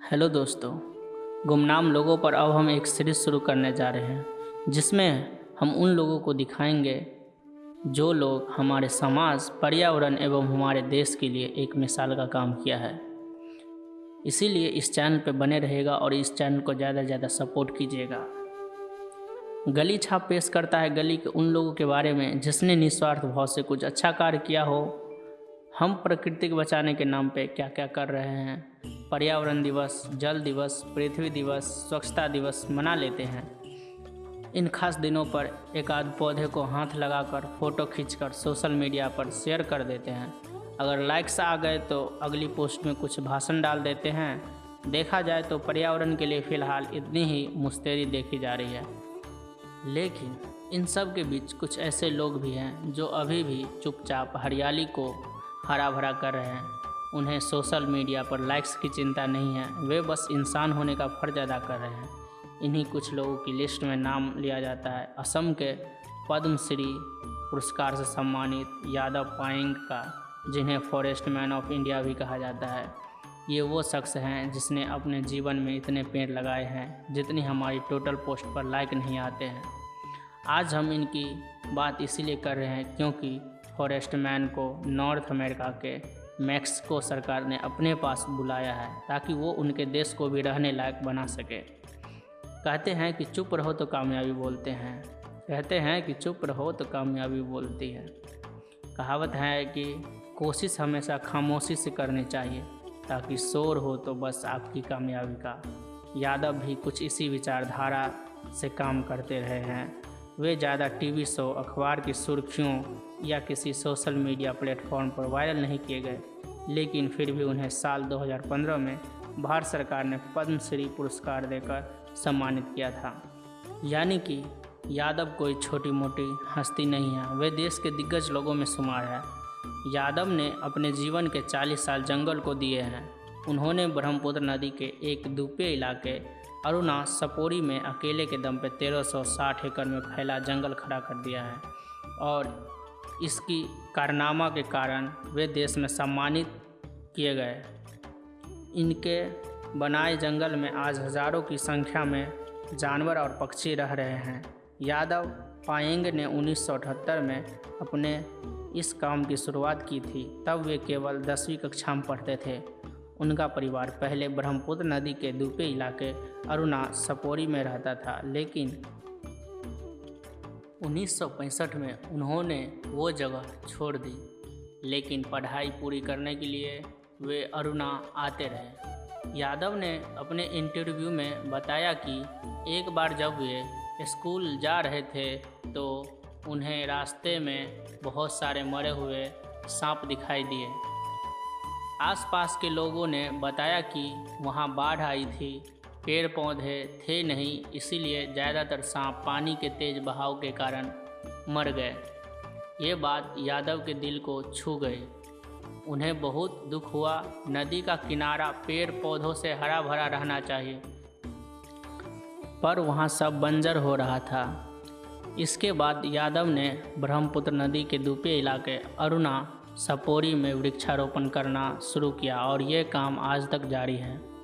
Hello दोस्तों, गुमनाम लोगों पर अब हम एक सीरीज़ शुरू करने जा रहे हैं, जिसमें हम उन लोगों को दिखाएँगे जो लोग हमारे समाज, पर्यावरण एवं हमारे देश के लिए एक मिसाल का काम किया है। इसीलिए इस चैनल पर बने रहेगा और इस चैनल को ज़्यादा से ज़्यादा सपोर्ट कीजिएगा। गली छाप पेश करता है गली के उन लोगों के बारे में जिसने निस्वार्थ भाव से कुछ अच्छा कार्य किया हो। हम प्रकृति को बचाने के नाम पे क्या क्या कर रहे हैं? पर्यावरण दिवस, जल दिवस, पृथ्वी दिवस, स्वच्छता दिवस मना लेते हैं। इन खास दिनों पर एक आध पौधे को हाथ लगाकर फ़ोटो खींचकर सोशल मीडिया पर शेयर कर देते हैं। अगर लाइक्स आ गए तो अगली पोस्ट में कुछ भाषण डाल देते हैं। देखा जाए तो पर्यावरण के लिए फ़िलहाल इतनी ही मुस्तैदी देखी जा रही है। लेकिन इन सब के बीच कुछ ऐसे लोग भी हैं जो अभी भी चुपचाप हरियाली को हरा भरा कर रहे हैं। उन्हें सोशल मीडिया पर लाइक्स की चिंता नहीं है। वे बस इंसान होने का फ़र्ज़ अदा कर रहे हैं। इन्हीं कुछ लोगों की लिस्ट में नाम लिया जाता है। असम के पद्मश्री पुरस्कार से सम्मानित यादव पाएंग का, जिन्हें फॉरेस्ट मैन ऑफ़ इंडिया भी कहा जाता है। ये वो शख्स हैं जिसने अपने जीवन में इतने पेड़ लगाए हैं, जितनी हमारी टोटल पोस्ट पर लाइक नहीं आते हैं। आज हम इनकी बात इसीलिए कर रहे हैं क्योंकि फॉरेस्ट मैन को नॉर्थ अमेरिका के मैक्सिको सरकार ने अपने पास बुलाया है ताकि वो उनके देश को भी रहने लायक बना सके। कहते हैं कि चुप रहो तो कामयाबी बोलते हैं। कहते हैं कि चुप रहो तो कामयाबी बोलती है। कहावत है कि कोशिश हमेशा खामोशी से करनी चाहिए, ताकि शोर हो तो बस आपकी कामयाबी का। यादव भी कुछ इसी विचारधारा से काम करते रहे हैं। वे ज़्यादा टीवी शो, अखबार की सुर्खियों या किसी सोशल मीडिया प्लेटफॉर्म पर वायरल नहीं किए गए, लेकिन फिर भी उन्हें साल 2015 में भारत सरकार ने पद्मश्री पुरस्कार देकर सम्मानित किया था। यानी कि यादव कोई छोटी मोटी हस्ती नहीं है, वे देश के दिग्गज लोगों में शुमार है। यादव ने अपने जीवन के 40 साल जंगल को दिए हैं। उन्होंने ब्रह्मपुत्र नदी के एक दुपे इलाके अरुणा सपोरी में अकेले के दम पे 1360 एकड़ में फैला जंगल खड़ा कर दिया है और इसकी कारनामा के कारण वे देश में सम्मानित किए गए। इनके बनाए जंगल में आज हज़ारों की संख्या में जानवर और पक्षी रह रहे हैं। यादव पायेंग ने 1978 में अपने इस काम की शुरुआत की थी। तब वे केवल दसवीं कक्षा में पढ़ते थे। उनका परिवार पहले ब्रह्मपुत्र नदी के दूपे इलाके अरुणा सपोरी में रहता था, लेकिन 1965 में उन्होंने वो जगह छोड़ दी। लेकिन पढ़ाई पूरी करने के लिए वे अरुणा आते रहे। यादव ने अपने इंटरव्यू में बताया कि एक बार जब वे स्कूल जा रहे थे तो उन्हें रास्ते में बहुत सारे मरे हुए सांप दिखाई दिए। आसपास के लोगों ने बताया कि वहाँ बाढ़ आई थी। पेड़ पौधे थे नहीं, इसीलिए ज़्यादातर सांप पानी के तेज़ बहाव के कारण मर गए। ये बात यादव के दिल को छू गई। उन्हें बहुत दुख हुआ, नदी का किनारा पेड़ पौधों से हरा भरा रहना चाहिए। पर वहाँ सब बंजर हो रहा था। इसके बाद यादव ने ब्रह्मपुत्र नदी के दूपे इलाके अरुणा, सपोरी में वृक्षारोपण करना शुरू किया और ये काम आज तक जारी है।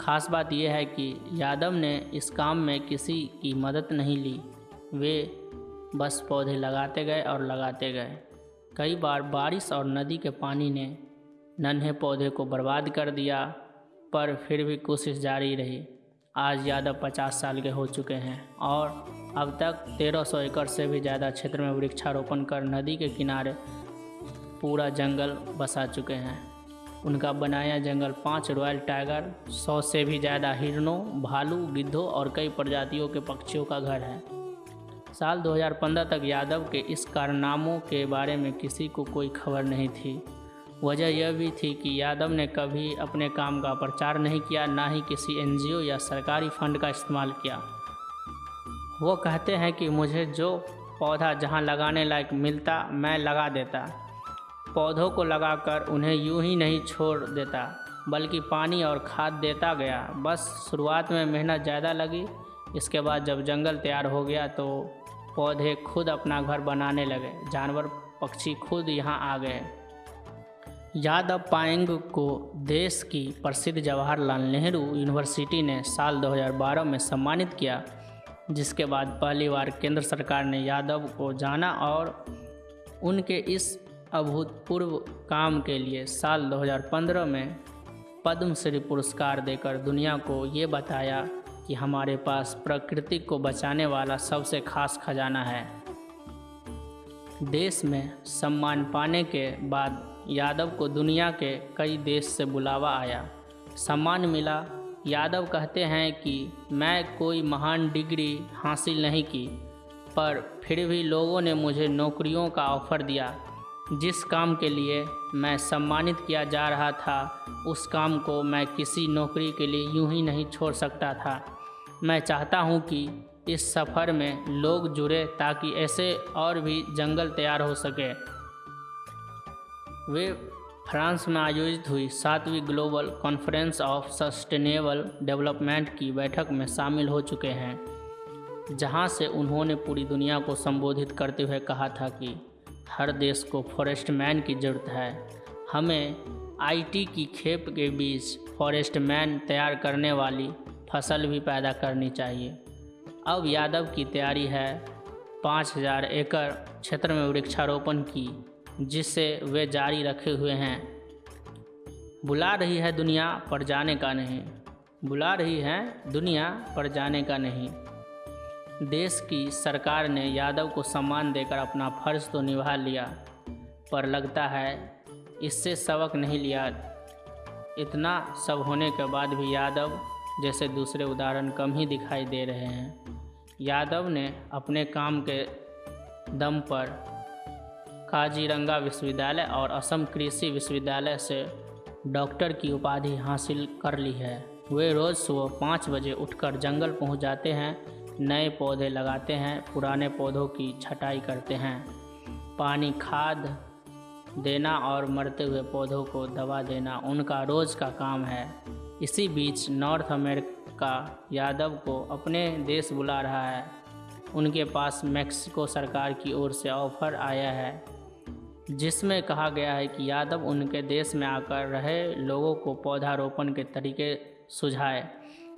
खास बात यह है कि यादव ने इस काम में किसी की मदद नहीं ली। वे बस पौधे लगाते गए और लगाते गए। कई बार बारिश और नदी के पानी ने नन्हे पौधे को बर्बाद कर दिया, पर फिर भी कोशिश जारी रही। आज यादव पचास साल के हो चुके हैं और अब तक 1300 एकड़ से भी ज़्यादा क्षेत्र में वृक्षारोपण कर नदी के किनारे पूरा जंगल बसा चुके हैं। उनका बनाया जंगल पाँच रॉयल टाइगर, सौ से भी ज़्यादा हिरणों, भालू, गिद्धों और कई प्रजातियों के पक्षियों का घर है। साल 2015 तक यादव के इस कारनामों के बारे में किसी को कोई खबर नहीं थी। वजह यह भी थी कि यादव ने कभी अपने काम का प्रचार नहीं किया, ना ही किसी एनजीओ या सरकारी फंड का इस्तेमाल किया। वो कहते हैं कि मुझे जो पौधा जहाँ लगाने लायक मिलता, मैं लगा देता। पौधों को लगाकर उन्हें यूँ ही नहीं छोड़ देता, बल्कि पानी और खाद देता गया। बस शुरुआत में मेहनत ज़्यादा लगी। इसके बाद जब जंगल तैयार हो गया तो पौधे खुद अपना घर बनाने लगे। जानवर, पक्षी खुद यहाँ आ गए। यादव पायंग को देश की प्रसिद्ध जवाहरलाल नेहरू यूनिवर्सिटी ने साल 2012 में सम्मानित किया, जिसके बाद पहली बार केंद्र सरकार ने यादव को जाना और उनके इस अभूतपूर्व काम के लिए साल 2015 में पद्मश्री पुरस्कार देकर दुनिया को ये बताया कि हमारे पास प्रकृति को बचाने वाला सबसे खास खजाना है। देश में सम्मान पाने के बाद यादव को दुनिया के कई देश से बुलावा आया। सम्मान मिला। यादव कहते हैं कि मैं कोई महान डिग्री हासिल नहीं की, पर फिर भी लोगों ने मुझे नौकरियों का ऑफ़र दिया। जिस काम के लिए मैं सम्मानित किया जा रहा था, उस काम को मैं किसी नौकरी के लिए यूँ ही नहीं छोड़ सकता था। मैं चाहता हूँ कि इस सफ़र में लोग जुड़े ताकि ऐसे और भी जंगल तैयार हो सके। वे फ्रांस में आयोजित हुई सातवीं global conference of sustainable development की बैठक में शामिल हो चुके हैं, जहाँ से उन्होंने पूरी दुनिया को संबोधित करते हुए कहा था कि हर देश को फॉरेस्ट मैन की ज़रूरत है। हमें आईटी की खेप के बीच फॉरेस्ट मैन तैयार करने वाली फ़सल भी पैदा करनी चाहिए। अब यादव की तैयारी है पाँच हज़ार एकड़ क्षेत्र में वृक्षारोपण की जिससे वे जारी रखे हुए हैं। बुला रही है दुनिया पर जाने का नहीं। बुला रही है दुनिया पर जाने का नहीं। देश की सरकार ने यादव को सम्मान देकर अपना फ़र्ज़ तो निभा लिया, पर लगता है इससे सबक नहीं लिया। इतना सब होने के बाद भी यादव जैसे दूसरे उदाहरण कम ही दिखाई दे रहे हैं। यादव ने अपने काम के दम पर काजीरंगा विश्वविद्यालय और असम कृषि विश्वविद्यालय से डॉक्टर की उपाधि हासिल कर ली है। वे रोज़ सुबह पाँच बजे उठकर जंगल पहुँच जाते हैं नए पौधे लगाते हैं, पुराने पौधों की छटाई करते हैं। पानी खाद देना और मरते हुए पौधों को दवा देना उनका रोज़ का काम है। इसी बीच नॉर्थ अमेरिका यादव को अपने देश बुला रहा है। उनके पास मैक्सिको सरकार की ओर से ऑफ़र आया है, जिसमें कहा गया है कि यादव उनके देश में आकर रहे लोगों को पौधारोपण के तरीके सुझाए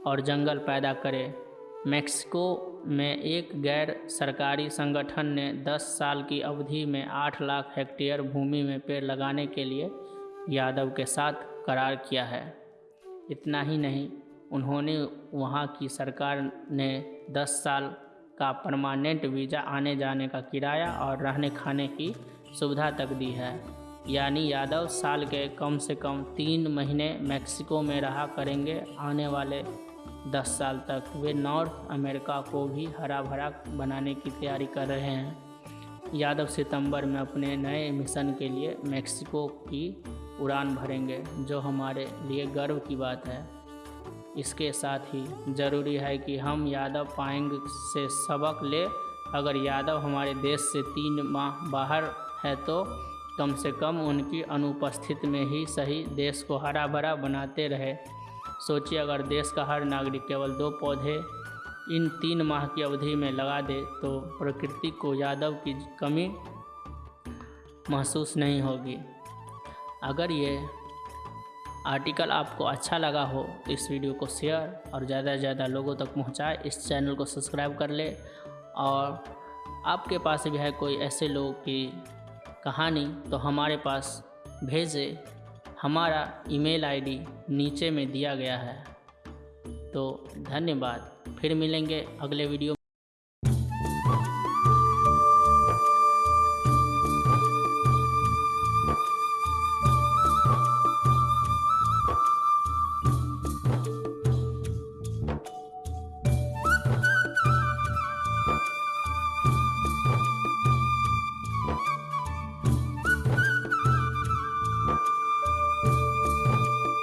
और जंगल पैदा करे। मैक्सिको में एक गैर सरकारी संगठन ने 10 साल की अवधि में 8 लाख हेक्टेयर भूमि में पेड़ लगाने के लिए यादव के साथ करार किया है। इतना ही नहीं, उन्होंने वहाँ की सरकार ने 10 साल का परमानेंट वीज़ा आने जाने का किराया और रहने खाने की सुविधा तक दी है। यानी यादव साल के कम से कम तीन महीने मैक्सिको में रहा करेंगे, आने वाले दस साल तक वे नॉर्थ अमेरिका को भी हरा भरा बनाने की तैयारी कर रहे हैं। यादव सितंबर में अपने नए मिशन के लिए मैक्सिको की उड़ान भरेंगे, जो हमारे लिए गर्व की बात है। इसके साथ ही ज़रूरी है कि हम यादव पाएंग से सबक ले। अगर यादव हमारे देश से तीन माह बाहर है तो कम से कम उनकी अनुपस्थिति में ही सही देश को हरा भरा बनाते रहे। सोचिए, अगर देश का हर नागरिक केवल दो पौधे इन तीन माह की अवधि में लगा दे तो प्रकृति को यादव की कमी महसूस नहीं होगी। अगर ये आर्टिकल आपको अच्छा लगा हो तो इस वीडियो को शेयर और ज़्यादा से ज़्यादा लोगों तक पहुँचाए। इस चैनल को सब्सक्राइब कर ले और आपके पास भी है कोई ऐसे लोग की कहानी तो हमारे पास भेजे। हमारा ईमेल आईडी नीचे में दिया गया है। तो धन्यवाद फिर मिलेंगे अगले वीडियो